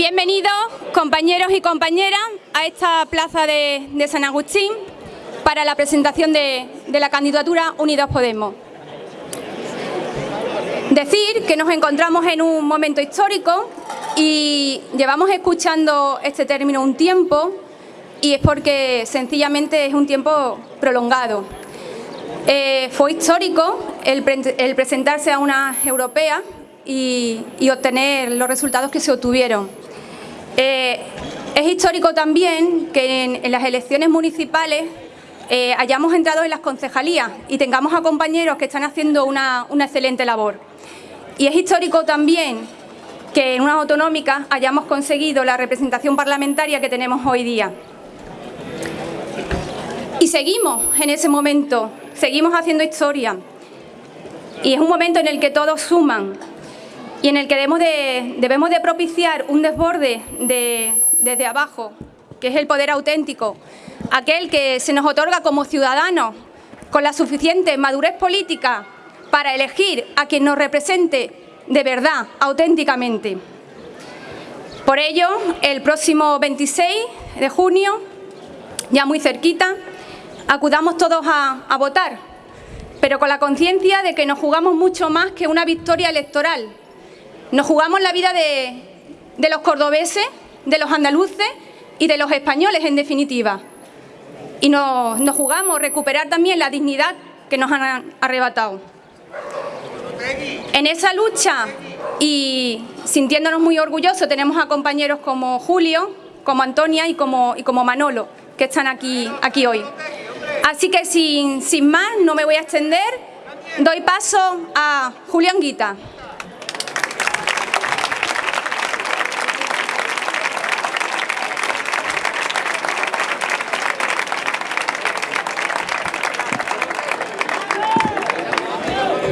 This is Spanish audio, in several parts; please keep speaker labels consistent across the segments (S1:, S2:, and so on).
S1: Bienvenidos, compañeros y compañeras, a esta plaza de, San Agustín para la presentación de, la candidatura Unidos Podemos. Decir que nos encontramos en un momento histórico y llevamos escuchando este término un tiempo y es porque sencillamente es un tiempo prolongado. Eh, fue histórico el, presentarse a una europea y, obtener los resultados que se obtuvieron. Eh, es histórico también que en, las elecciones municipales eh, hayamos entrado en las concejalías y tengamos a compañeros que están haciendo una, una excelente labor. Y es histórico también que en unas autonómicas hayamos conseguido la representación parlamentaria que tenemos hoy día. Y seguimos en ese momento seguimos haciendo historia y es un momento en el que todos suman y en el que debemos de, propiciar un desborde desde abajo, que es el poder auténtico, aquel que se nos otorga como ciudadanos con la suficiente madurez política para elegir a quien nos represente de verdad, auténticamente. Por ello, el próximo 26 de junio, ya muy cerquita, acudamos todos a, votar, pero con la conciencia de que nos jugamos mucho más que una victoria electoral. Nos jugamos la vida de, los cordobeses, de los andaluces y de los españoles, en definitiva. Y nos, jugamos recuperar también la dignidad que nos han arrebatado. En esa lucha y sintiéndonos muy orgullosos tenemos a compañeros como Julio, como Antonia y como, como Manolo, que están aquí, aquí hoy. Así que sin, más, no me voy a extender, doy paso a Julián Guita.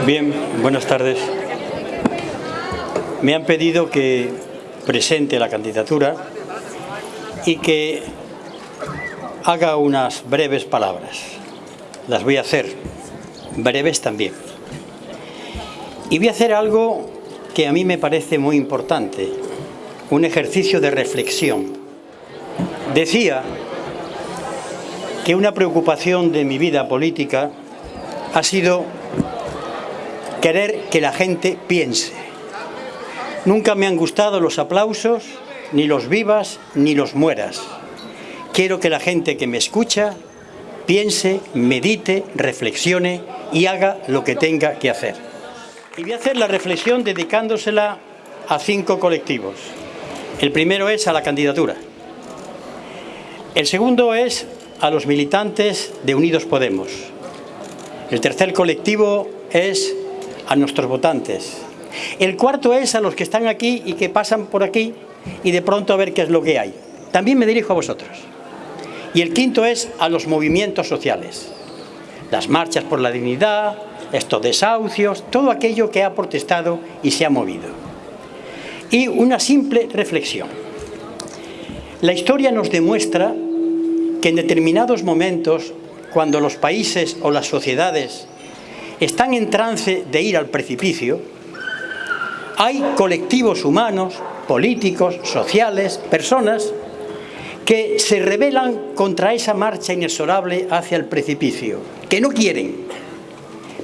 S2: Bien, buenas tardes. Me han pedido que presente la candidatura y que haga unas breves palabras. Las voy a hacer, breves también. Y voy a hacer algo que a mí me parece muy importante, un ejercicio de reflexión. Decía que una preocupación de mi vida política ha sido querer que la gente piense. Nunca me han gustado los aplausos, ni los vivas, ni los mueras. Quiero que la gente que me escucha piense, medite, reflexione y haga lo que tenga que hacer. Y voy a hacer la reflexión dedicándosela a cinco colectivos. El primero es a la candidatura. El segundo es a los militantes de Unidos Podemos. El tercer colectivo es a nuestros votantes. El cuarto es a los que están aquí y que pasan por aquí y de pronto a ver qué es lo que hay. También me dirijo a vosotros. Y el quinto es a los movimientos sociales. Las marchas por la dignidad, estos desahucios, todo aquello que ha protestado y se ha movido. Y una simple reflexión. La historia nos demuestra que en determinados momentos, cuando los países o las sociedades están en trance de ir al precipicio, hay colectivos humanos, políticos, sociales, personas que se rebelan contra esa marcha inexorable hacia el precipicio, que no quieren,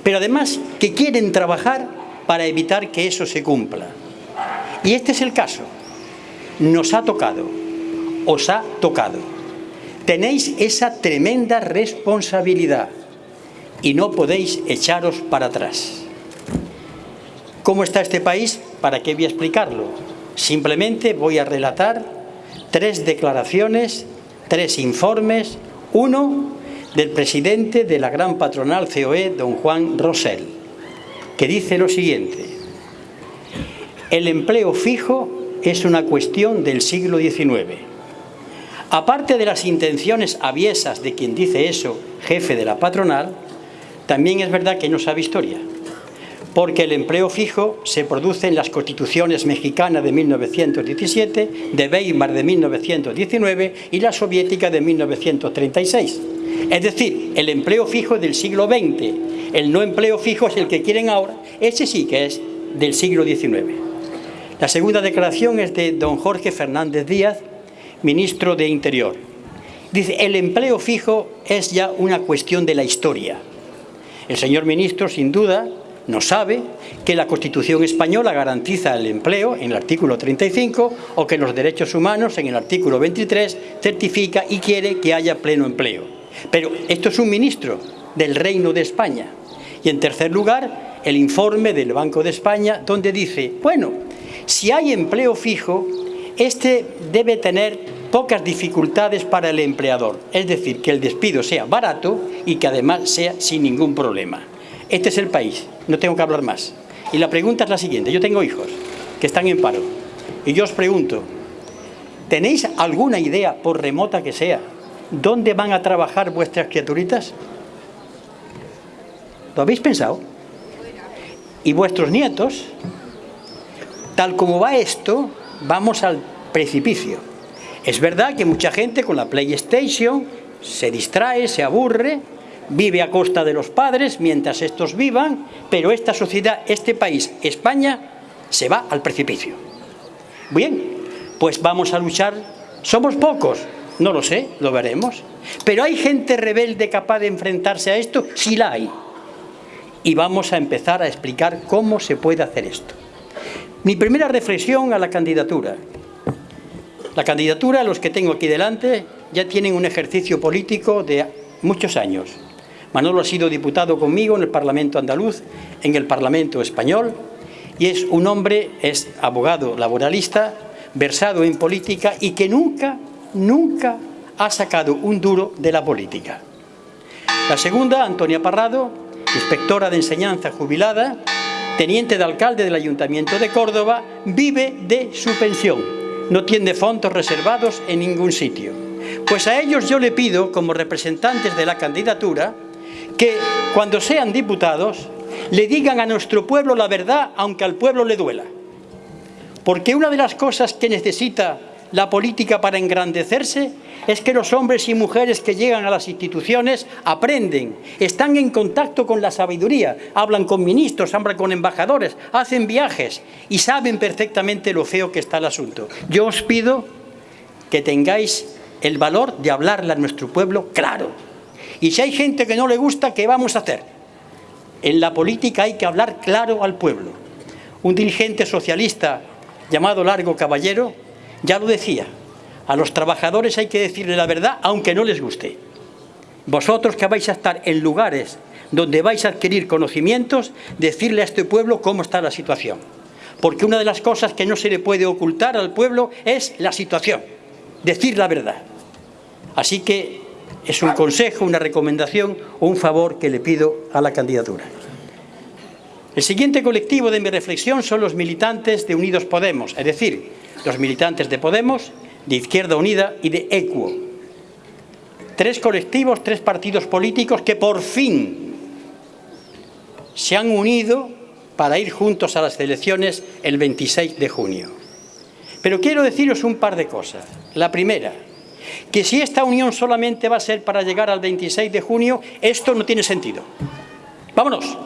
S2: pero además que quieren trabajar para evitar que eso se cumpla. Y este es el caso. Nos ha tocado, os ha tocado. Tenéis esa tremenda responsabilidad y no podéis echaros para atrás. ¿Cómo está este país? ¿Para qué voy a explicarlo? Simplemente voy a relatar tres declaraciones, tres informes, uno del presidente de la gran patronal COE, don Juan Rosell, que dice lo siguiente, el empleo fijo es una cuestión del siglo XIX. Aparte de las intenciones aviesas de quien dice eso, jefe de la patronal, también es verdad que no sabe historia porque el empleo fijo se produce en las constituciones mexicana de 1917, de Weimar de 1919 y la soviética de 1936. Es decir, el empleo fijo del siglo XX, el no empleo fijo es el que quieren ahora, ese sí que es del siglo XIX. La segunda declaración es de don Jorge Fernández Díaz, ministro de Interior. Dice, el empleo fijo es ya una cuestión de la historia. El señor ministro, sin duda, no sabe que la Constitución española garantiza el empleo en el artículo 35 o que los derechos humanos en el artículo 23 certifica y quiere que haya pleno empleo. Pero esto es un ministro del Reino de España. Y en tercer lugar, el informe del Banco de España donde dice, bueno, si hay empleo fijo, este debe tener pocas dificultades para el empleador, es decir, que el despido sea barato y que además sea sin ningún problema. Este es el país, no tengo que hablar más. Y la pregunta es la siguiente, yo tengo hijos que están en paro y yo os pregunto, ¿tenéis alguna idea, por remota que sea, dónde van a trabajar vuestras criaturitas? ¿Lo habéis pensado? Y vuestros nietos, tal como va esto, vamos al precipicio. Es verdad que mucha gente con la PlayStation se distrae, se aburre, vive a costa de los padres mientras estos vivan, pero esta sociedad, este país, España, se va al precipicio. Bien, pues vamos a luchar. ¿Somos pocos? No lo sé, lo veremos. Pero ¿hay gente rebelde capaz de enfrentarse a esto? Sí la hay. Y vamos a empezar a explicar cómo se puede hacer esto. Mi primera reflexión a la candidatura. La candidatura, los que tengo aquí delante, ya tienen un ejercicio político de muchos años. Manolo ha sido diputado conmigo en el Parlamento andaluz, en el Parlamento español, y es un hombre, es abogado laboralista, versado en política y que nunca, nunca ha sacado un duro de la política. La segunda, Antonia Parrado, inspectora de enseñanza jubilada, teniente de alcalde del Ayuntamiento de Córdoba, vive de su pensión. No tiene fondos reservados en ningún sitio. Pues a ellos yo le pido, como representantes de la candidatura, que cuando sean diputados le digan a nuestro pueblo la verdad aunque al pueblo le duela. Porque una de las cosas que necesita la política para engrandecerse es que los hombres y mujeres que llegan a las instituciones aprenden, están en contacto con la sabiduría, hablan con ministros, hablan con embajadores, hacen viajes y saben perfectamente lo feo que está el asunto. Yo os pido que tengáis el valor de hablarle a nuestro pueblo claro, y si hay gente que no le gusta, ¿qué vamos a hacer? En la política hay que hablar claro al pueblo. Un dirigente socialista llamado Largo Caballero ya lo decía, a los trabajadores hay que decirle la verdad aunque no les guste. Vosotros que vais a estar en lugares donde vais a adquirir conocimientos, decirle a este pueblo cómo está la situación. Porque una de las cosas que no se le puede ocultar al pueblo es la situación, decir la verdad. Así que es un consejo, una recomendación o un favor que le pido a la candidatura. El siguiente colectivo de mi reflexión son los militantes de Unidos Podemos, es decir, los militantes de Podemos, de Izquierda Unida y de ECUO. Tres colectivos, tres partidos políticos que por fin se han unido para ir juntos a las elecciones el 26 de junio. Pero quiero deciros un par de cosas. La primera, que si esta unión solamente va a ser para llegar al 26 de junio, esto no tiene sentido. Vámonos.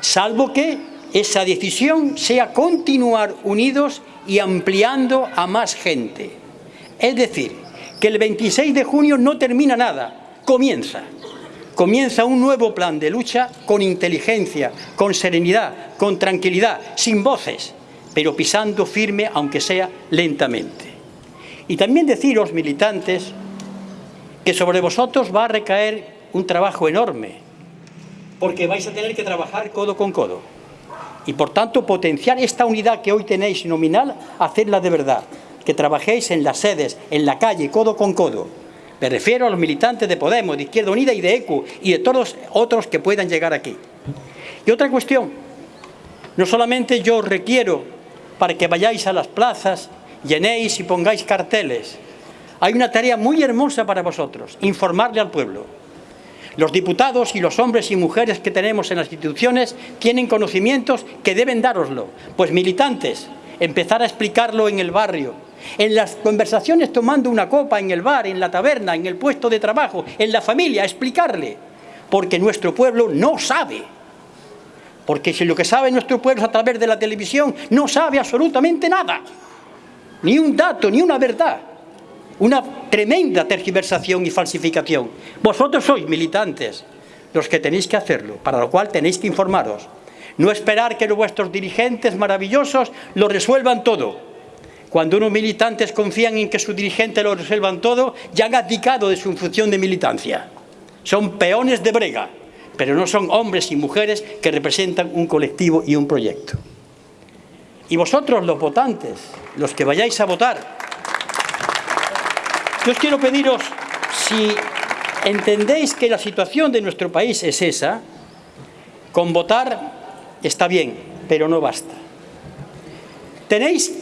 S2: Salvo que esa decisión sea continuar unidos y ampliando a más gente. Es decir, que el 26 de junio no termina nada, comienza. Comienza un nuevo plan de lucha con inteligencia, con serenidad, con tranquilidad, sin voces, pero pisando firme, aunque sea lentamente. Y también deciros, militantes, que sobre vosotros va a recaer un trabajo enorme, porque vais a tener que trabajar codo con codo. Y por tanto potenciar esta unidad que hoy tenéis nominal, hacerla de verdad. Que trabajéis en las sedes, en la calle, codo con codo. Me refiero a los militantes de Podemos, de Izquierda Unida y de ECU y de todos otros que puedan llegar aquí. Y otra cuestión, no solamente yo requiero para que vayáis a las plazas llenéis y pongáis carteles. Hay una tarea muy hermosa para vosotros, informarle al pueblo. Los diputados y los hombres y mujeres que tenemos en las instituciones tienen conocimientos que deben daroslo. Pues militantes, empezar a explicarlo en el barrio, en las conversaciones tomando una copa en el bar, en la taberna, en el puesto de trabajo, en la familia, explicarle. Porque nuestro pueblo no sabe. Porque si lo que sabe nuestro pueblo a través de la televisión no sabe absolutamente nada, ni un dato, ni una verdad, una tremenda tergiversación y falsificación. Vosotros sois militantes, los que tenéis que hacerlo, para lo cual tenéis que informaros. No esperar que vuestros dirigentes maravillosos lo resuelvan todo. Cuando unos militantes confían en que su dirigente lo resuelvan todo, ya han abdicado de su función de militancia. Son peones de brega, pero no son hombres y mujeres que representan un colectivo y un proyecto. Y vosotros, los votantes, los que vayáis a votar, yo os quiero pediros, si entendéis que la situación de nuestro país es esa, con votar está bien, pero no basta. Tenéis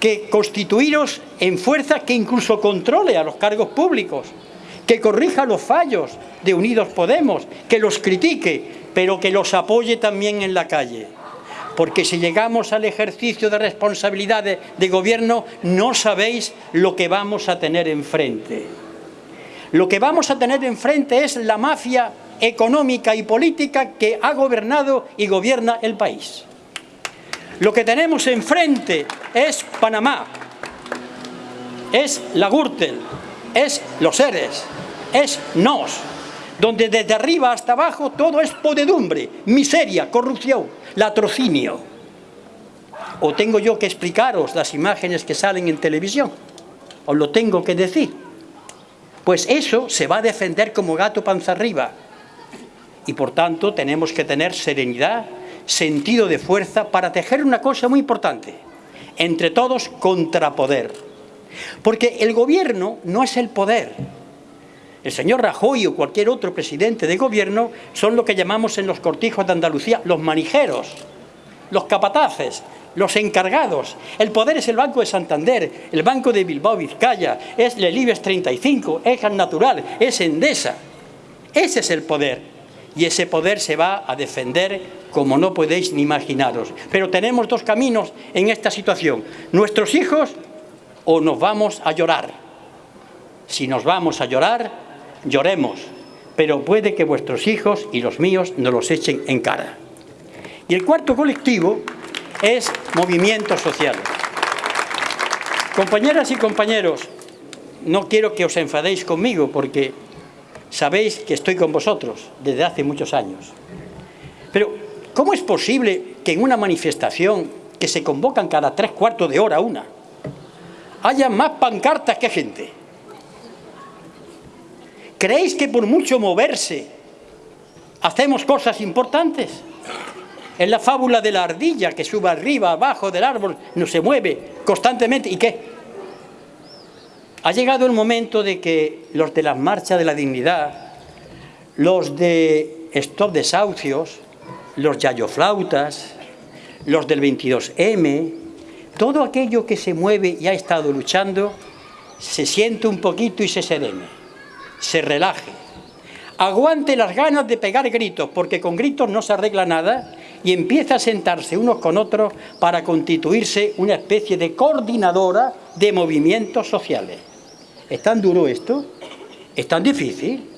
S2: que constituiros en fuerza que incluso controle a los cargos públicos, que corrija los fallos de Unidos Podemos, que los critique, pero que los apoye también en la calle. Porque si llegamos al ejercicio de responsabilidades de gobierno, no sabéis lo que vamos a tener enfrente. Lo que vamos a tener enfrente es la mafia económica y política que ha gobernado y gobierna el país. Lo que tenemos enfrente es Panamá, es la Gürtel, es los seres, es NOS, donde desde arriba hasta abajo todo es podedumbre, miseria, corrupción, latrocinio. ¿O tengo yo que explicaros las imágenes que salen en televisión? ¿Os lo tengo que decir? Pues eso se va a defender como gato panza arriba, y por tanto tenemos que tener serenidad, sentido de fuerza para tejer una cosa muy importante, entre todos contrapoder. Porque el gobierno no es el poder. El señor Rajoy o cualquier otro presidente de gobierno son lo que llamamos en los cortijos de Andalucía los manijeros, los capataces, los encargados. El poder es el Banco de Santander, el Banco de Bilbao Vizcaya, es el IBEX 35, es Natural, es Endesa. Ese es el poder y ese poder se va a defender como no podéis ni imaginaros. Pero tenemos dos caminos en esta situación. Nuestros hijos o nos vamos a llorar. Si nos vamos a llorar, lloremos, pero puede que vuestros hijos y los míos nos los echen en cara. Y el cuarto colectivo es movimiento social. Compañeras y compañeros, no quiero que os enfadéis conmigo porque Sabéis que estoy con vosotros desde hace muchos años. Pero, ¿cómo es posible que en una manifestación que se convocan cada tres cuartos de hora una, haya más pancartas que gente? ¿Creéis que por mucho moverse hacemos cosas importantes? Es la fábula de la ardilla que sube arriba, abajo del árbol, no se mueve constantemente. ¿Y qué? Ha llegado el momento de que los de las marchas de la dignidad, los de Stop Desahucios, los yayoflautas, los del 22M, todo aquello que se mueve y ha estado luchando, se siente un poquito y se serene, se relaje. Aguante las ganas de pegar gritos, porque con gritos no se arregla nada, y empieza a sentarse unos con otros para constituirse una especie de coordinadora de movimientos sociales. ¿Es tan duro esto? ¿Es tan difícil?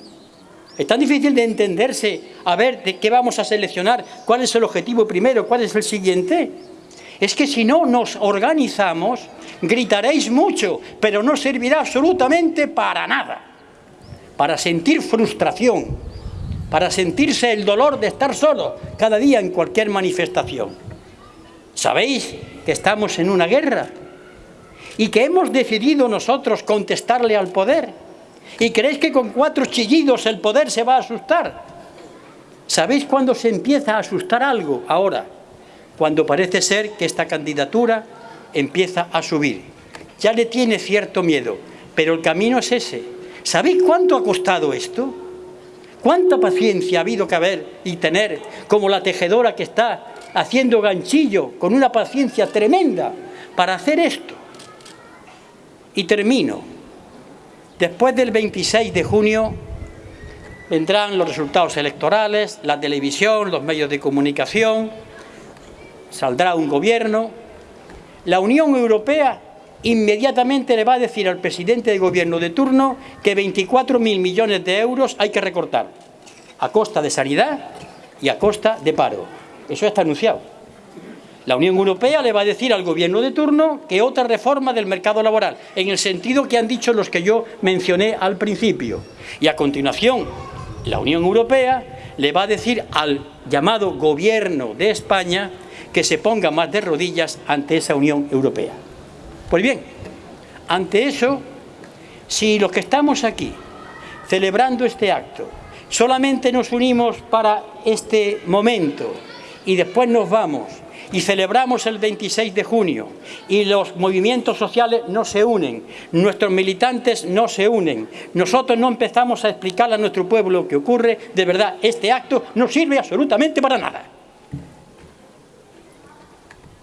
S2: Es tan difícil de entenderse, a ver, de qué vamos a seleccionar, cuál es el objetivo primero, cuál es el siguiente. Es que si no nos organizamos, gritaréis mucho, pero no servirá absolutamente para nada. Para sentir frustración, para sentirse el dolor de estar solo cada día en cualquier manifestación. ¿Sabéis que estamos en una guerra? y que hemos decidido nosotros contestarle al poder. ¿Y creéis que con cuatro chillidos el poder se va a asustar? ¿Sabéis cuándo se empieza a asustar algo? Ahora, cuando parece ser que esta candidatura empieza a subir. Ya le tiene cierto miedo, pero el camino es ese. ¿Sabéis cuánto ha costado esto? ¿Cuánta paciencia ha habido que haber y tener como la tejedora que está haciendo ganchillo con una paciencia tremenda para hacer esto? Y termino. Después del 26 de junio vendrán los resultados electorales, la televisión, los medios de comunicación, saldrá un gobierno. La Unión Europea inmediatamente le va a decir al presidente de gobierno de turno que 24.000 millones de euros hay que recortar, a costa de sanidad y a costa de paro. Eso está anunciado. La Unión Europea le va a decir al gobierno de turno que otra reforma del mercado laboral, en el sentido que han dicho los que yo mencioné al principio. Y a continuación, la Unión Europea le va a decir al llamado gobierno de España que se ponga más de rodillas ante esa Unión Europea. Pues bien, ante eso, si los que estamos aquí celebrando este acto solamente nos unimos para este momento y después nos vamos y celebramos el 26 de junio y los movimientos sociales no se unen, nuestros militantes no se unen, nosotros no empezamos a explicar a nuestro pueblo lo que ocurre, de verdad, este acto no sirve absolutamente para nada.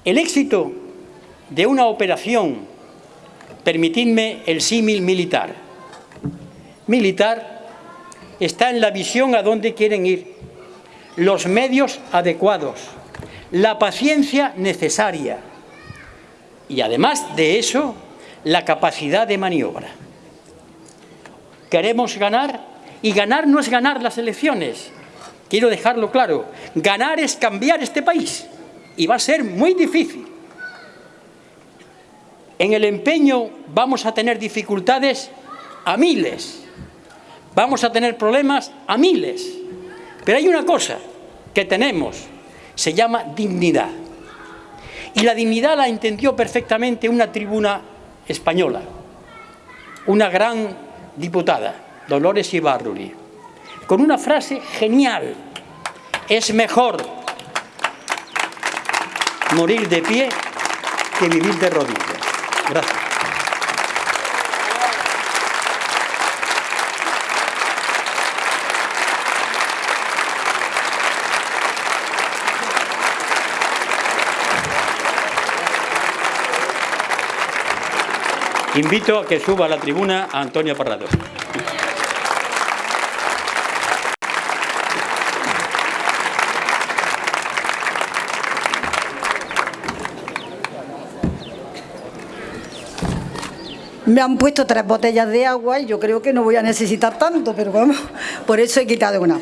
S2: El éxito de una operación, permitidme el símil militar, militar está en la visión a dónde quieren ir, los medios adecuados, la paciencia necesaria y además de eso, la capacidad de maniobra. Queremos ganar y ganar no es ganar las elecciones. Quiero dejarlo claro, ganar es cambiar este país y va a ser muy difícil. En el empeño vamos a tener dificultades a miles, vamos a tener problemas a miles, pero hay una cosa que tenemos se llama dignidad. Y la dignidad la entendió perfectamente una tribuna española, una gran diputada, Dolores Ibarruri, con una frase genial, es mejor morir de pie que vivir de rodillas. Gracias. Invito a que suba a la tribuna a Antonio Parrado.
S3: Me han puesto tres botellas de agua y yo creo que no voy a necesitar tanto, pero vamos, por eso he quitado una.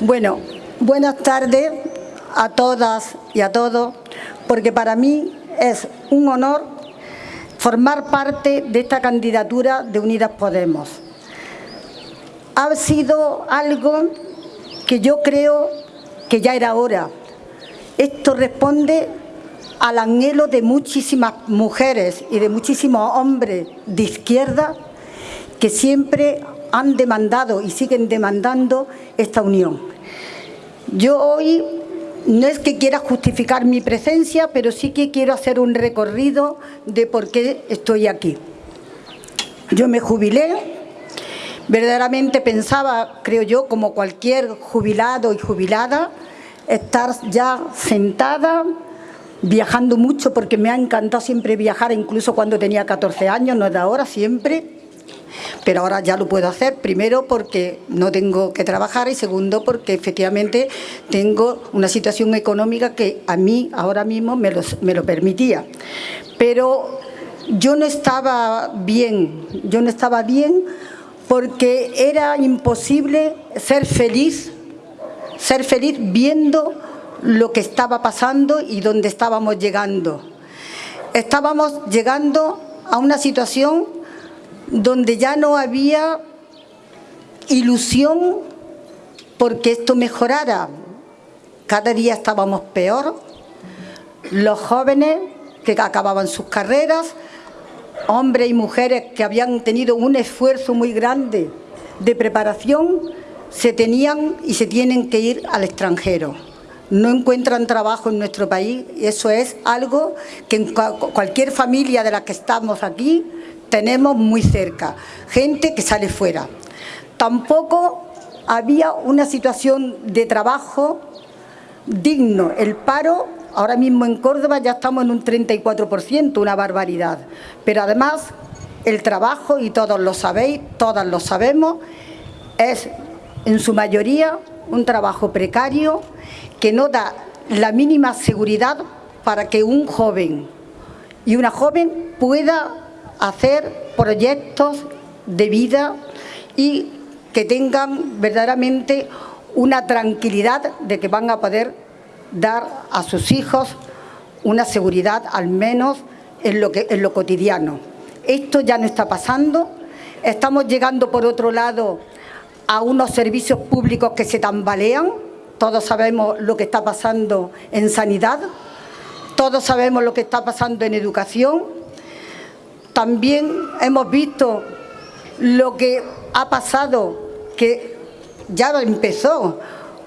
S3: Bueno, buenas tardes a todas y a todos, porque para mí es un honor formar parte de esta candidatura de Unidas Podemos. Ha sido algo que yo creo que ya era hora. Esto responde al anhelo de muchísimas mujeres y de muchísimos hombres de izquierda que siempre han demandado y siguen demandando esta unión. Yo hoy no es que quiera justificar mi presencia, pero sí que quiero hacer un recorrido de por qué estoy aquí. Yo me jubilé, verdaderamente pensaba, creo yo, como cualquier jubilado y jubilada, estar ya sentada, viajando mucho, porque me ha encantado siempre viajar, incluso cuando tenía 14 años, no es de ahora, siempre, pero ahora ya lo puedo hacer, primero porque no tengo que trabajar y segundo porque efectivamente tengo una situación económica que a mí ahora mismo me me lo permitía. Pero yo no estaba bien, yo no estaba bien porque era imposible ser feliz, ser feliz viendo lo que estaba pasando y dónde estábamos llegando. Estábamos llegando a una situación donde ya no había ilusión porque esto mejorara. Cada día estábamos peor. Los jóvenes que acababan sus carreras, hombres y mujeres que habían tenido un esfuerzo muy grande de preparación, se tenían y se tienen que ir al extranjero. No encuentran trabajo en nuestro país eso es algo que en cualquier familia de la que estamos aquí tenemos muy cerca, gente que sale fuera. Tampoco había una situación de trabajo digno. El paro, ahora mismo en Córdoba ya estamos en un 34%, una barbaridad. Pero además, el trabajo, y todos lo sabéis, todas lo sabemos, es en su mayoría un trabajo precario que no da la mínima seguridad para que un joven y una joven pueda hacer proyectos de vida y que tengan verdaderamente una tranquilidad de que van a poder dar a sus hijos una seguridad, al menos en lo, que, en lo cotidiano. Esto ya no está pasando. Estamos llegando, por otro lado, a unos servicios públicos que se tambalean. Todos sabemos lo que está pasando en sanidad, todos sabemos lo que está pasando en educación. También hemos visto lo que ha pasado, que ya empezó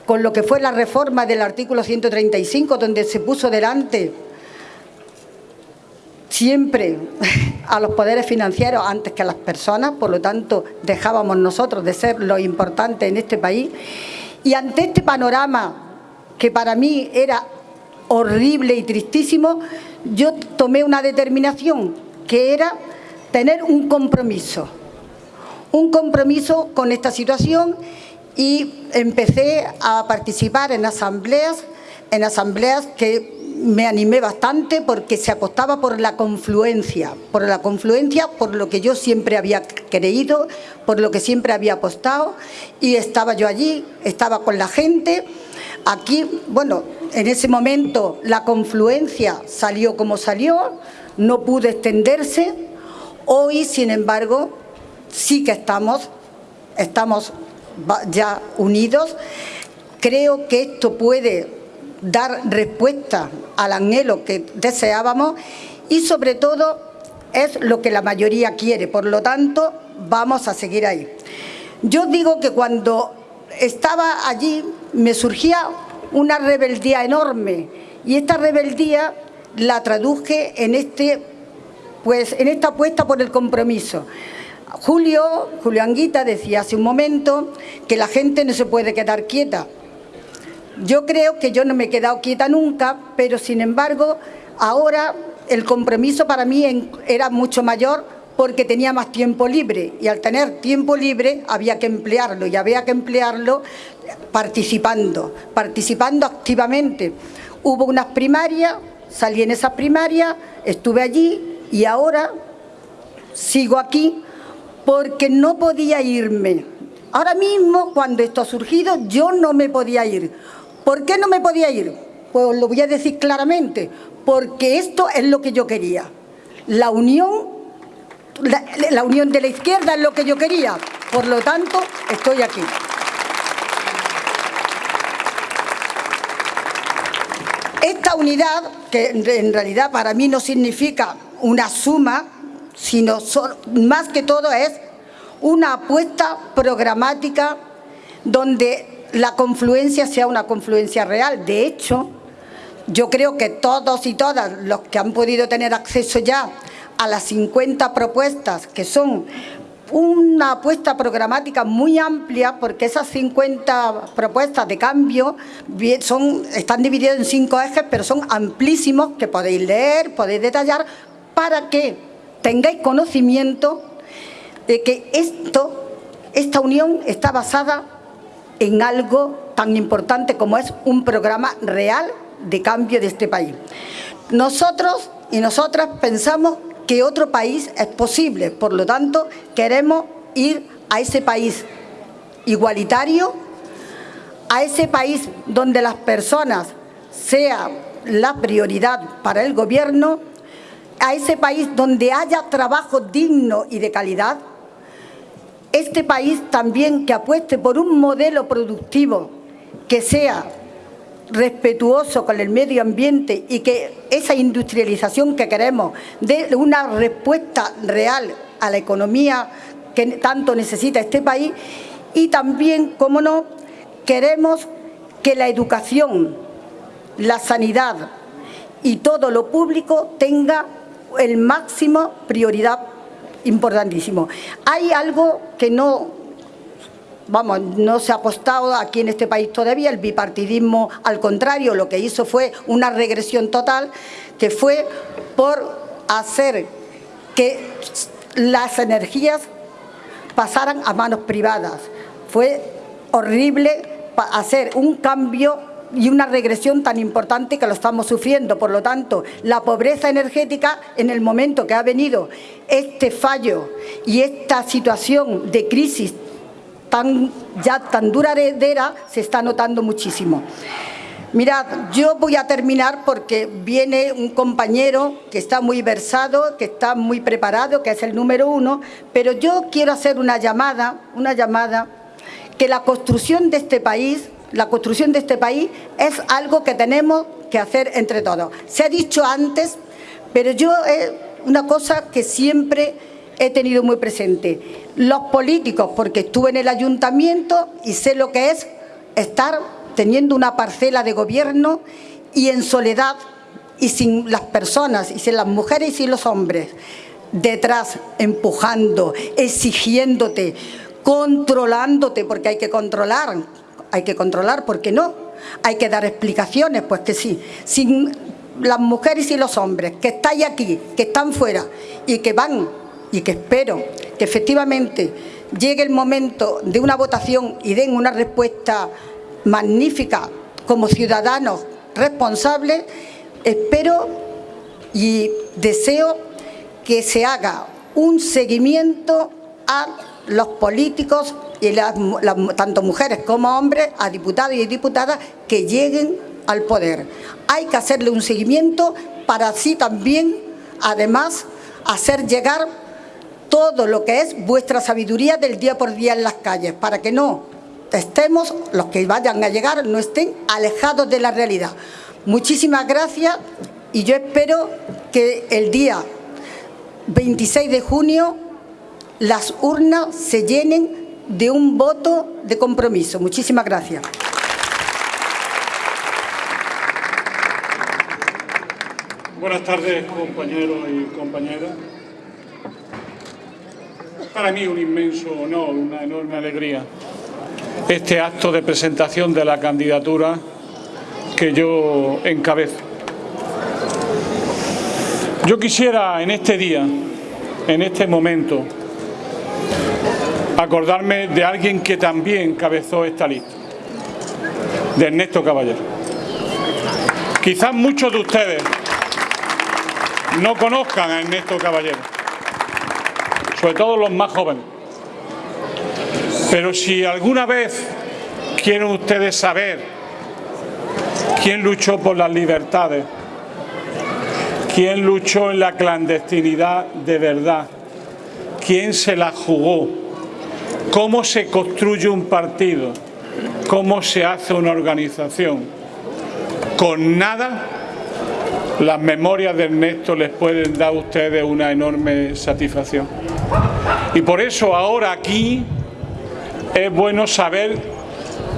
S3: con lo que fue la reforma del artículo 135, donde se puso delante siempre a los poderes financieros antes que a las personas, por lo tanto dejábamos nosotros de ser lo importante en este país. Y ante este panorama, que para mí era horrible y tristísimo, yo tomé una determinación, que era tener un compromiso, un compromiso con esta situación y empecé a participar en asambleas, en asambleas que me animé bastante porque se apostaba por la confluencia, por la confluencia, por lo que yo siempre había creído, por lo que siempre había apostado y estaba yo allí, estaba con la gente. Aquí, bueno, en ese momento la confluencia salió como salió, no pudo extenderse. Hoy, sin embargo, sí que estamos, estamos ya unidos. Creo que esto puede dar respuesta al anhelo que deseábamos y sobre todo es lo que la mayoría quiere, por lo tanto vamos a seguir ahí. Yo digo que cuando estaba allí me surgía una rebeldía enorme y esta rebeldía la traduje en, este, pues, en esta apuesta por el compromiso. Julio, Julio Anguita decía hace un momento que la gente no se puede quedar quieta. Yo creo que yo no me he quedado quieta nunca, pero sin embargo ahora el compromiso para mí era mucho mayor porque tenía más tiempo libre y al tener tiempo libre había que emplearlo y había que emplearlo participando, participando activamente. Hubo unas primarias, salí en esas primarias, estuve allí y ahora sigo aquí porque no podía irme. Ahora mismo, cuando esto ha surgido, yo no me podía ir. ¿Por qué no me podía ir? Pues lo voy a decir claramente, porque esto es lo que yo quería. La unión, la, unión de la izquierda es lo que yo quería. Por lo tanto, estoy aquí. Esta unidad, que en realidad para mí no significa una suma, sino más que todo es una apuesta programática donde la confluencia sea una confluencia real. De hecho, yo creo que todos y todas los que han podido tener acceso ya a las 50 propuestas, que son una apuesta programática muy amplia, porque esas 50 propuestas de cambio son, están divididas en cinco ejes, pero son amplísimos, que podéis leer, podéis detallar, para que tengáis conocimiento de que esto, esta unión está basada en algo tan importante como es un programa real de cambio de este país. Nosotros y nosotras pensamos que otro país es posible, por lo tanto queremos ir a ese país igualitario, a ese país donde las personas sea la prioridad para el gobierno a ese país donde haya trabajo digno y de calidad, este país también que apueste por un modelo productivo que sea respetuoso con el medio ambiente y que esa industrialización que queremos dé una respuesta real a la economía que tanto necesita este país y también, como no, queremos que la educación, la sanidad y todo lo público tenga el máximo prioridad importantísimo. Hay algo que no, vamos, no se ha apostado aquí en este país todavía, el bipartidismo al contrario, lo que hizo fue una regresión total, que fue por hacer que las energías pasaran a manos privadas. Fue horrible hacer un cambio y una regresión tan importante que lo estamos sufriendo. Por lo tanto, la pobreza energética, en el momento que ha venido este fallo y esta situación de crisis tan, ya tan duradera, se está notando muchísimo. Mirad, yo voy a terminar porque viene un compañero que está muy versado, que está muy preparado, que es el número uno, pero yo quiero hacer una llamada, una llamada, que la construcción de este país, la construcción de este país es algo que tenemos que hacer entre todos. Se ha dicho antes, pero yo es una cosa que siempre he tenido muy presente. Los políticos, porque estuve en el ayuntamiento y sé lo que es estar teniendo una parcela de gobierno y en soledad y sin las personas, y sin las mujeres y sin los hombres, detrás empujando, exigiéndote, controlándote, porque hay que controlar, hay que controlar, ¿por qué no? Hay que dar explicaciones, pues que sí, sin las mujeres y los hombres que estáis aquí, que están fuera y que van y que espero que efectivamente llegue el momento de una votación y den una respuesta magnífica como ciudadanos responsables, espero y deseo que se haga un seguimiento a los políticos y tanto mujeres como hombres, a diputados y diputadas que lleguen al poder. Hay que hacerle un seguimiento para así también, además, hacer llegar todo lo que es vuestra sabiduría del día por día en las calles, para que no estemos, los que vayan a llegar, no estén alejados de la realidad. Muchísimas gracias y yo espero que el día 26 de junio las urnas se llenen de un voto de compromiso. Muchísimas gracias.
S4: Buenas tardes, compañeros y compañeras. Para mí un inmenso honor, una enorme alegría este acto de presentación de la candidatura que yo encabezo. Yo quisiera en este día, en este momento, acordarme de alguien que también encabezó esta lista, de Ernesto Caballero. Quizás muchos de ustedes no conozcan a Ernesto Caballero, sobre todo los más jóvenes. Pero si alguna vez quieren ustedes saber quién luchó por las libertades, quién luchó en la clandestinidad de verdad, quién se la jugó, cómo se construye un partido, cómo se hace una organización. Con nada, las memorias de Ernesto les pueden dar a ustedes una enorme satisfacción. Y por eso ahora aquí es bueno saber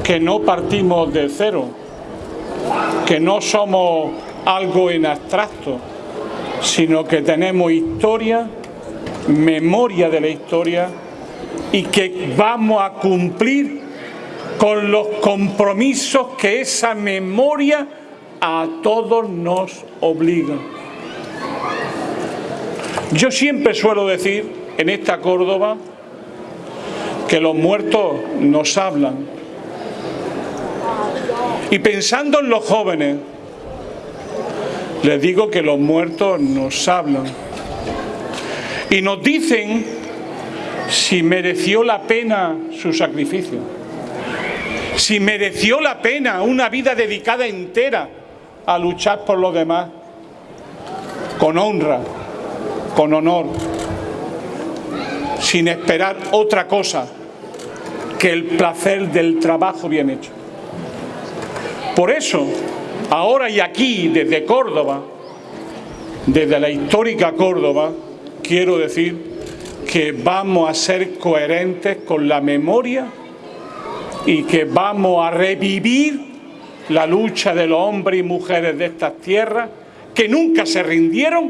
S4: que no partimos de cero, que no somos algo en abstracto, sino que tenemos historia, memoria de la historia y que vamos a cumplir con los compromisos que esa memoria a todos nos obliga. Yo siempre suelo decir en esta Córdoba que los muertos nos hablan. Y pensando en los jóvenes, les digo que los muertos nos hablan. Y nos dicen si mereció la pena su sacrificio, si mereció la pena una vida dedicada entera a luchar por los demás, con honra, con honor, sin esperar otra cosa que el placer del trabajo bien hecho. Por eso, ahora y aquí, desde Córdoba, desde la histórica Córdoba, quiero decir que vamos a ser coherentes con la memoria y que vamos a revivir la lucha de los hombres y mujeres de estas tierras que nunca se rindieron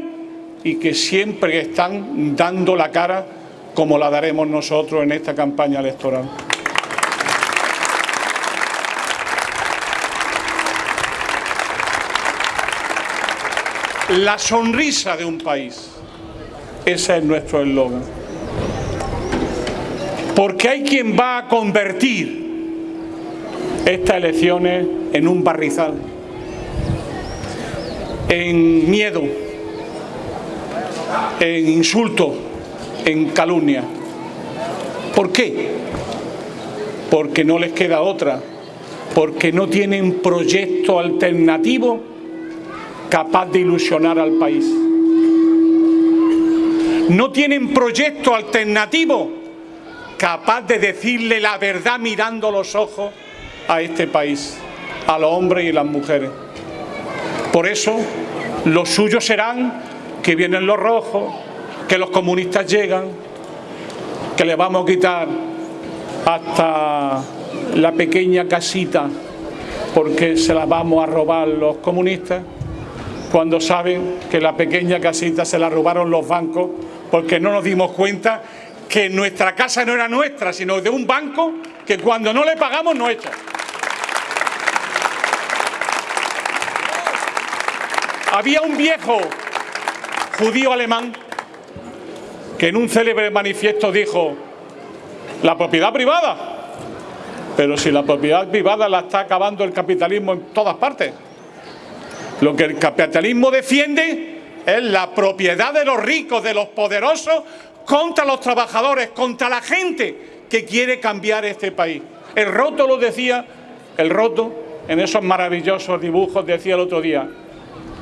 S4: y que siempre están dando la cara como la daremos nosotros en esta campaña electoral. La sonrisa de un país. Ese es nuestro eslogan. Porque hay quien va a convertir estas elecciones en un barrizal, en miedo, en insulto, en calumnia. ¿Por qué? Porque no les queda otra porque no tienen proyecto alternativo capaz de ilusionar al país. No tienen proyecto alternativo capaz de decirle la verdad mirando los ojos a este país, a los hombres y las mujeres. Por eso, los suyos serán que vienen los rojos, que los comunistas llegan, que le vamos a quitar hasta la pequeña casita porque se la vamos a robar los comunistas, cuando saben que la pequeña casita se la robaron los bancos porque no nos dimos cuenta que nuestra casa no era nuestra, sino de un banco que cuando no le pagamos no echa. Había un viejo judío alemán que en un célebre manifiesto dijo, la propiedad privada, pero si la propiedad privada la está acabando el capitalismo en todas partes. Lo que el capitalismo defiende es la propiedad de los ricos, de los poderosos, contra los trabajadores, contra la gente que quiere cambiar este país. El roto lo decía, el roto en esos maravillosos dibujos decía el otro día,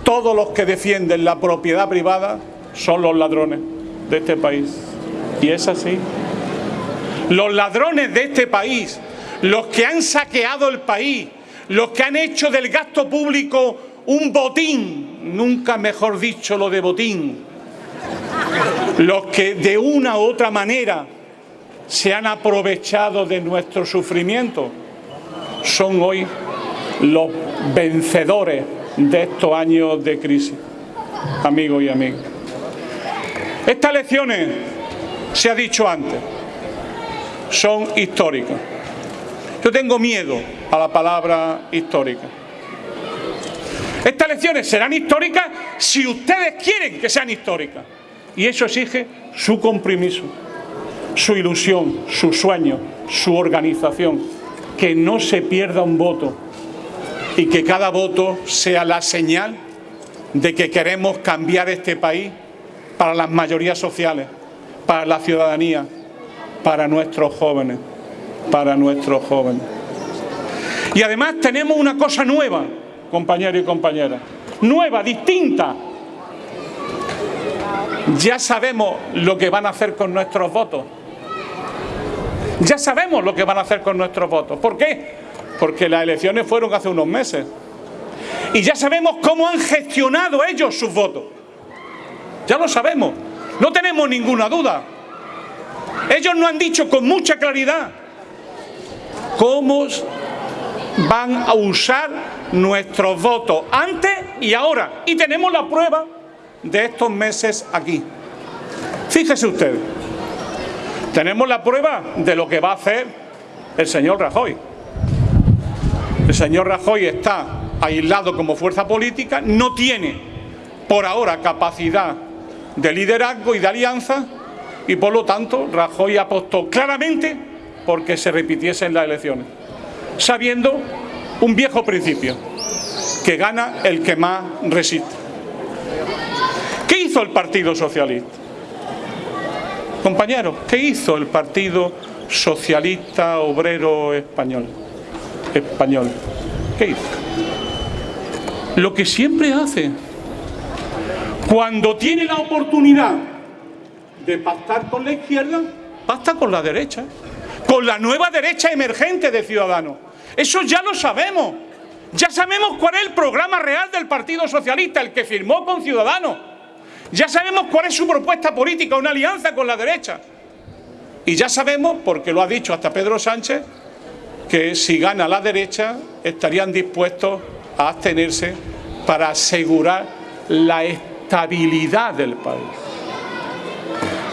S4: todos los que defienden la propiedad privada son los ladrones de este país. Y es así. Los ladrones de este país, los que han saqueado el país, los que han hecho del gasto público un botín, nunca mejor dicho lo de botín, los que de una u otra manera se han aprovechado de nuestro sufrimiento, son hoy los vencedores de estos años de crisis, amigos y amigas. Estas elecciones, se ha dicho antes, son históricas. Yo tengo miedo a la palabra histórica. Estas elecciones serán históricas si ustedes quieren que sean históricas. Y eso exige su compromiso, su ilusión, su sueño, su organización. Que no se pierda un voto y que cada voto sea la señal de que queremos cambiar este país para las mayorías sociales, para la ciudadanía, para nuestros jóvenes, para nuestros jóvenes. Y además tenemos una cosa nueva, compañeros y compañeras, nueva, distinta. Ya sabemos lo que van a hacer con nuestros votos. Ya sabemos lo que van a hacer con nuestros votos. ¿Por qué? porque las elecciones fueron hace unos meses. Y ya sabemos cómo han gestionado ellos sus votos. Ya lo sabemos, no tenemos ninguna duda. Ellos nos han dicho con mucha claridad cómo van a usar nuestros votos antes y ahora. Y tenemos la prueba de estos meses aquí. Fíjese usted, tenemos la prueba de lo que va a hacer el señor Rajoy. El señor Rajoy está aislado como fuerza política, no tiene por ahora capacidad de liderazgo y de alianza y por lo tanto Rajoy apostó claramente porque se repitiesen las elecciones, sabiendo un viejo principio, que gana el que más resiste. ¿Qué hizo el Partido Socialista? Compañeros, ¿qué hizo el Partido Socialista Obrero Español? español. ¿Qué hizo? Lo que siempre hace. Cuando tiene la oportunidad de pactar con la izquierda, pacta con la derecha. Con la nueva derecha emergente de Ciudadanos. Eso ya lo sabemos. Ya sabemos cuál es el programa real del Partido Socialista, el que firmó con Ciudadanos. Ya sabemos cuál es su propuesta política, una alianza con la derecha. Y ya sabemos, porque lo ha dicho hasta Pedro Sánchez, que si gana la derecha estarían dispuestos a abstenerse para asegurar la estabilidad del país.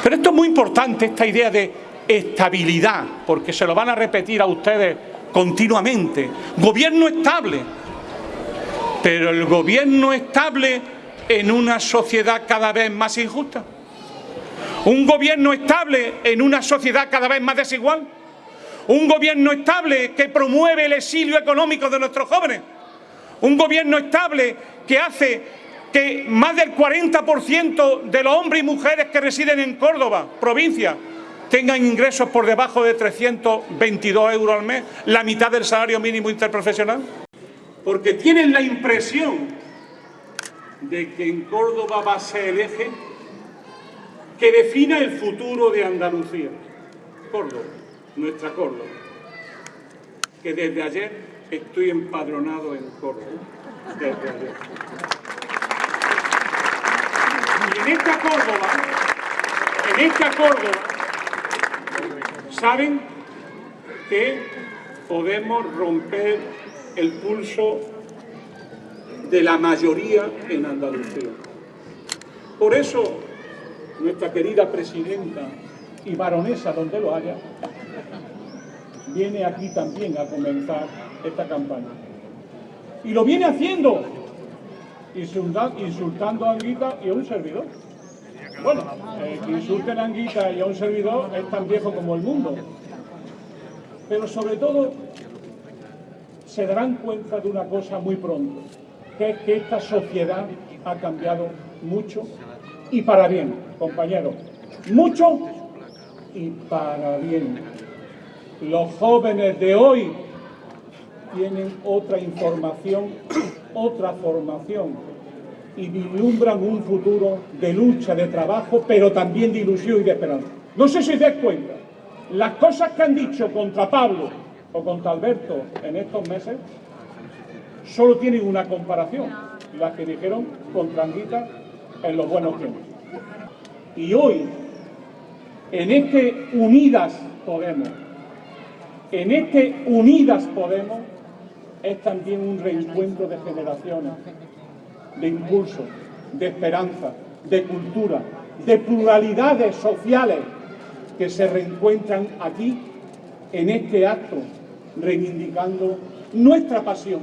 S4: Pero esto es muy importante, esta idea de estabilidad, porque se lo van a repetir a ustedes continuamente. Gobierno estable, pero el gobierno estable en una sociedad cada vez más injusta. Un gobierno estable en una sociedad cada vez más desigual un gobierno estable que promueve el exilio económico de nuestros jóvenes, un gobierno estable que hace que más del 40% de los hombres y mujeres que residen en Córdoba, provincia, tengan ingresos por debajo de 322 euros al mes, la mitad del salario mínimo interprofesional? Porque tienen la impresión de que en Córdoba va a ser el eje que defina el futuro de Andalucía. Córdoba, nuestra Córdoba, que desde ayer estoy empadronado en Córdoba, desde ayer. Y en esta Córdoba, en esta Córdoba, saben que podemos romper el pulso de la mayoría en Andalucía. Por eso, nuestra querida presidenta y baronesa, donde lo haya, viene aquí también a comenzar esta campaña. Y lo viene haciendo insultando a Anguita y a un servidor. Bueno, eh, que insulten a Anguita y a un servidor es tan viejo como el mundo. Pero sobre todo se darán cuenta de una cosa muy pronto, es que esta sociedad ha cambiado mucho y para bien, compañeros. Mucho y para bien. Los jóvenes de hoy tienen otra información, otra formación y vislumbran un futuro de lucha, de trabajo, pero también de ilusión y de esperanza. No sé si dais cuenta, las cosas que han dicho contra Pablo o contra Alberto en estos meses solo tienen una comparación, las que dijeron contra Anguita en los buenos tiempos. Y hoy, en este Unidas Podemos, en este Unidas Podemos, es también un reencuentro de generaciones, de impulso, de esperanza, de cultura, de pluralidades sociales que se reencuentran aquí en este acto, reivindicando nuestra pasión,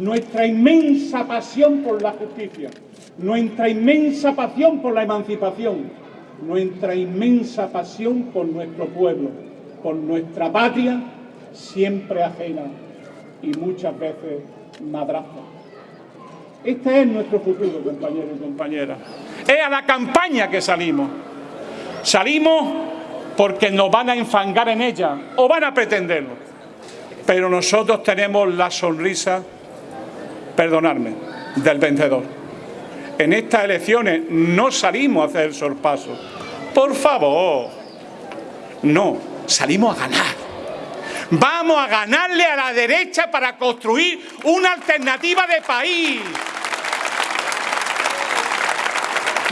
S4: nuestra inmensa pasión por la justicia, nuestra inmensa pasión por la emancipación, nuestra inmensa pasión por nuestro pueblo, por nuestra patria siempre ajena y muchas veces madraza. Este es nuestro futuro, compañeros y compañeras. Es a la campaña que salimos. Salimos porque nos van a enfangar en ella o van a pretenderlo. Pero nosotros tenemos la sonrisa, perdonadme, del vencedor. En estas elecciones no salimos a hacer el sorpaso. Por favor, no, salimos a ganar. Vamos a ganarle a la derecha para construir una alternativa de país.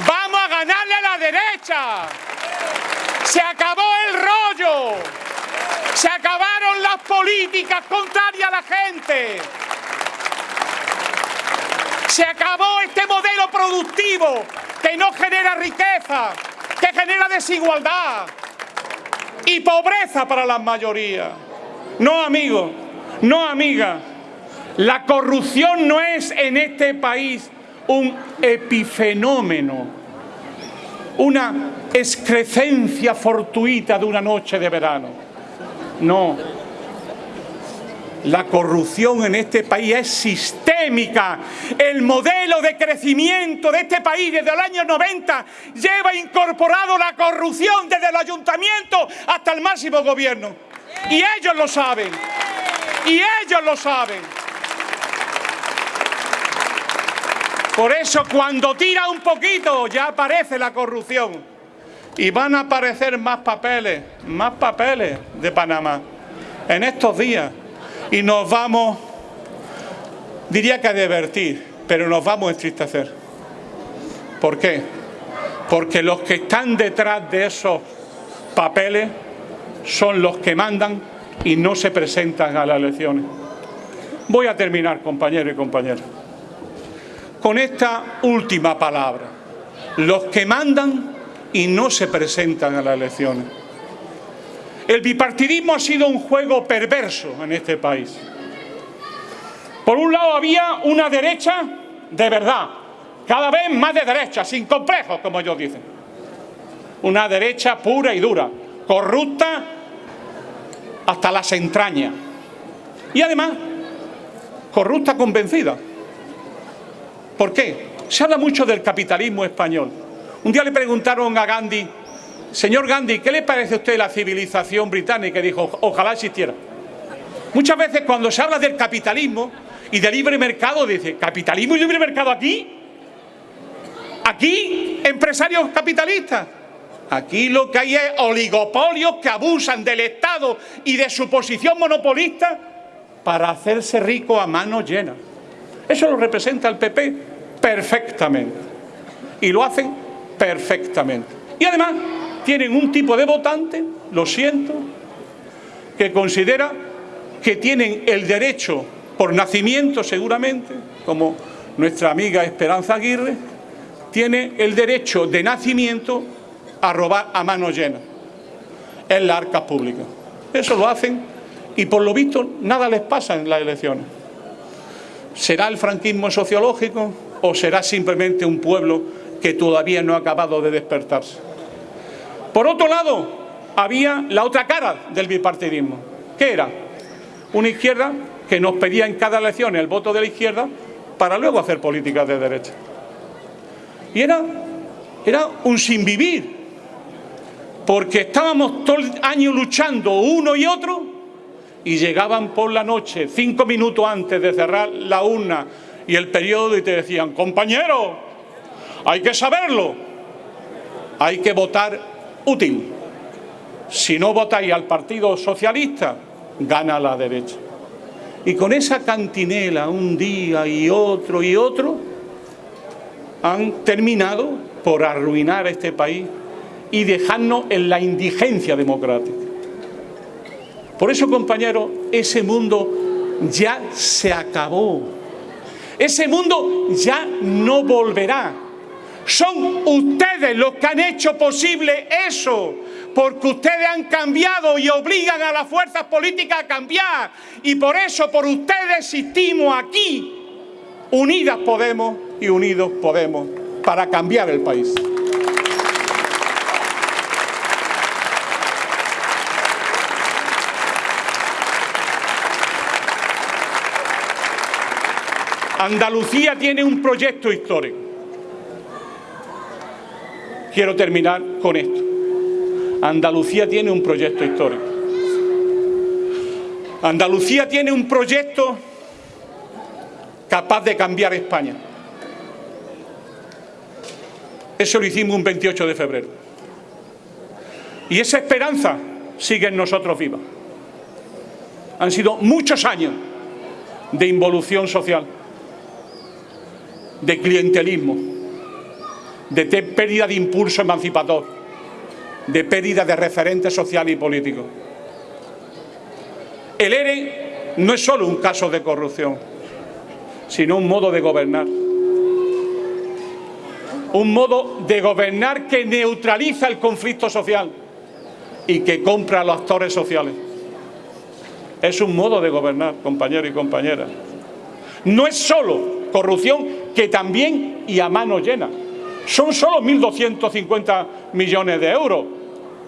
S4: Vamos a ganarle a la derecha. Se acabó el rollo. Se acabaron las políticas contrarias a la gente. Se acabó este modelo productivo que no genera riqueza, que genera desigualdad y pobreza para las mayorías. No, amigo, no, amiga. La corrupción no es en este país un epifenómeno, una excrecencia fortuita de una noche de verano. No. La corrupción en este país es sistémica. El modelo de crecimiento de este país desde el año 90 lleva incorporado la corrupción desde el ayuntamiento hasta el máximo gobierno. Y ellos lo saben. Y ellos lo saben. Por eso cuando tira un poquito ya aparece la corrupción. Y van a aparecer más papeles, más papeles de Panamá en estos días. Y nos vamos, diría que a divertir, pero nos vamos a entristecer. ¿Por qué? Porque los que están detrás de esos papeles son los que mandan y no se presentan a las elecciones. Voy a terminar, compañeros y compañeras, con esta última palabra. Los que mandan y no se presentan a las elecciones. El bipartidismo ha sido un juego perverso en este país. Por un lado había una derecha de verdad, cada vez más de derecha, sin complejos, como ellos dicen. Una derecha pura y dura, corrupta hasta las entrañas. Y además, corrupta convencida. ¿Por qué? Se habla mucho del capitalismo español. Un día le preguntaron a Gandhi Señor Gandhi, ¿qué le parece a usted la civilización británica? Dijo, ojalá existiera. Muchas veces cuando se habla del capitalismo y del libre mercado, dice, ¿capitalismo y libre mercado aquí? ¿Aquí? ¿Empresarios capitalistas? Aquí lo que hay es oligopolios que abusan del Estado y de su posición monopolista para hacerse rico a mano llena. Eso lo representa el PP perfectamente. Y lo hacen perfectamente. Y además tienen un tipo de votante, lo siento, que considera que tienen el derecho por nacimiento seguramente, como nuestra amiga Esperanza Aguirre, tiene el derecho de nacimiento a robar a mano llena en las arcas públicas. Eso lo hacen y por lo visto nada les pasa en las elecciones. ¿Será el franquismo sociológico o será simplemente un pueblo que todavía no ha acabado de despertarse? Por otro lado, había la otra cara del bipartidismo. ¿Qué era? Una izquierda que nos pedía en cada elección el voto de la izquierda para luego hacer políticas de derecha. Y era, era un sinvivir, porque estábamos todo el año luchando uno y otro y llegaban por la noche, cinco minutos antes de cerrar la urna y el periodo y te decían, compañero, hay que saberlo, hay que votar útil. Si no votáis al Partido Socialista, gana la derecha. Y con esa cantinela un día y otro y otro, han terminado por arruinar este país y dejarnos en la indigencia democrática. Por eso, compañeros, ese mundo ya se acabó. Ese mundo ya no volverá. Son ustedes los que han hecho posible eso, porque ustedes han cambiado y obligan a las fuerzas políticas a cambiar. Y por eso, por ustedes existimos aquí. Unidas Podemos y Unidos Podemos para cambiar el país. Andalucía tiene un proyecto histórico. Quiero terminar con esto. Andalucía tiene un proyecto histórico. Andalucía tiene un proyecto capaz de cambiar España. Eso lo hicimos un 28 de febrero. Y esa esperanza sigue en nosotros viva. Han sido muchos años de involución social de clientelismo, de pérdida de impulso emancipador, de pérdida de referentes sociales y políticos. El ERE no es solo un caso de corrupción, sino un modo de gobernar. Un modo de gobernar que neutraliza el conflicto social y que compra a los actores sociales. Es un modo de gobernar, compañeros y compañeras. No es solo corrupción que también y a mano llena. Son solo 1.250 millones de euros,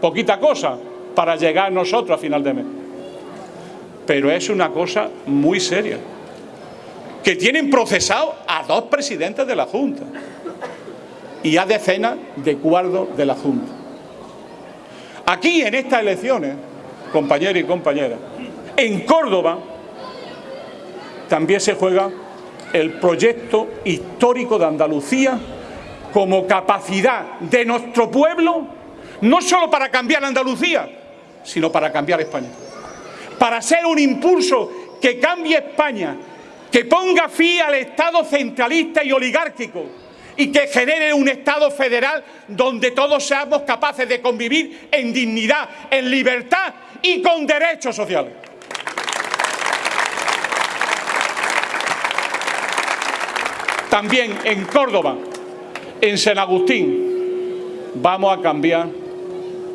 S4: poquita cosa, para llegar nosotros a final de mes. Pero es una cosa muy seria, que tienen procesado a dos presidentes de la Junta y a decenas de cuadros de la Junta. Aquí, en estas elecciones, compañeros y compañeras, en Córdoba también se juega el proyecto histórico de Andalucía como capacidad de nuestro pueblo, no solo para cambiar Andalucía, sino para cambiar España. Para ser un impulso que cambie España, que ponga fin al Estado centralista y oligárquico y que genere un Estado federal donde todos seamos capaces de convivir en dignidad, en libertad y con derechos sociales. También en Córdoba, en San Agustín, vamos a cambiar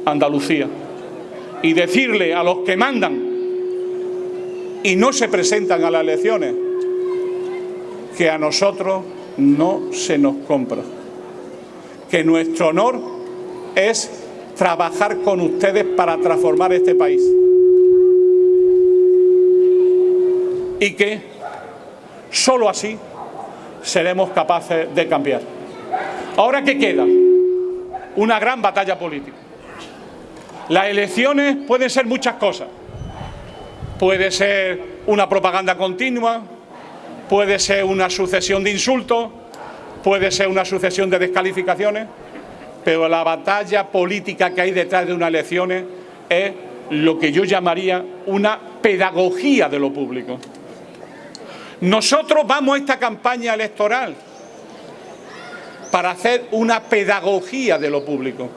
S4: Andalucía y decirle a los que mandan y no se presentan a las elecciones que a nosotros no se nos compra. Que nuestro honor es trabajar con ustedes para transformar este país. Y que solo así seremos capaces de cambiar. Ahora, ¿qué queda? Una gran batalla política. Las elecciones pueden ser muchas cosas. Puede ser una propaganda continua, puede ser una sucesión de insultos, puede ser una sucesión de descalificaciones, pero la batalla política que hay detrás de unas elecciones es lo que yo llamaría una pedagogía de lo público. Nosotros vamos a esta campaña electoral para hacer una pedagogía de lo público.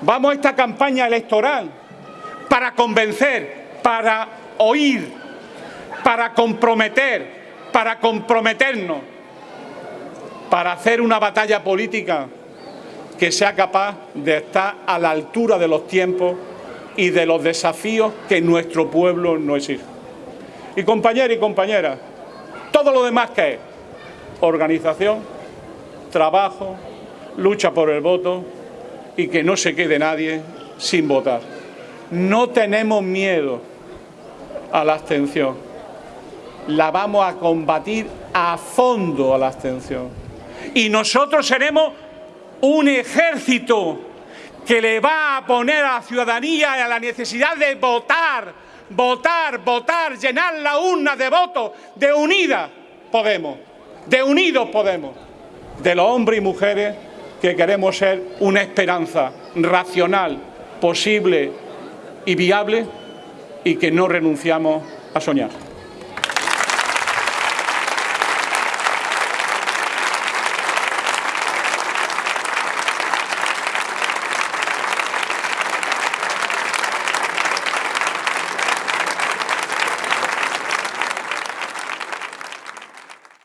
S4: Vamos a esta campaña electoral para convencer, para oír, para comprometer, para comprometernos, para hacer una batalla política que sea capaz de estar a la altura de los tiempos y de los desafíos que nuestro pueblo nos exige. Y compañeros y compañeras, todo lo demás que es organización, trabajo, lucha por el voto y que no se quede nadie sin votar. No tenemos miedo a la abstención. La vamos a combatir a fondo a la abstención. Y nosotros seremos un ejército que le va a poner a la ciudadanía a la necesidad de votar, votar, votar, llenar la urna de votos, de unida Podemos, de unidos Podemos, de los hombres y mujeres que queremos ser una esperanza racional, posible y viable y que no renunciamos a soñar.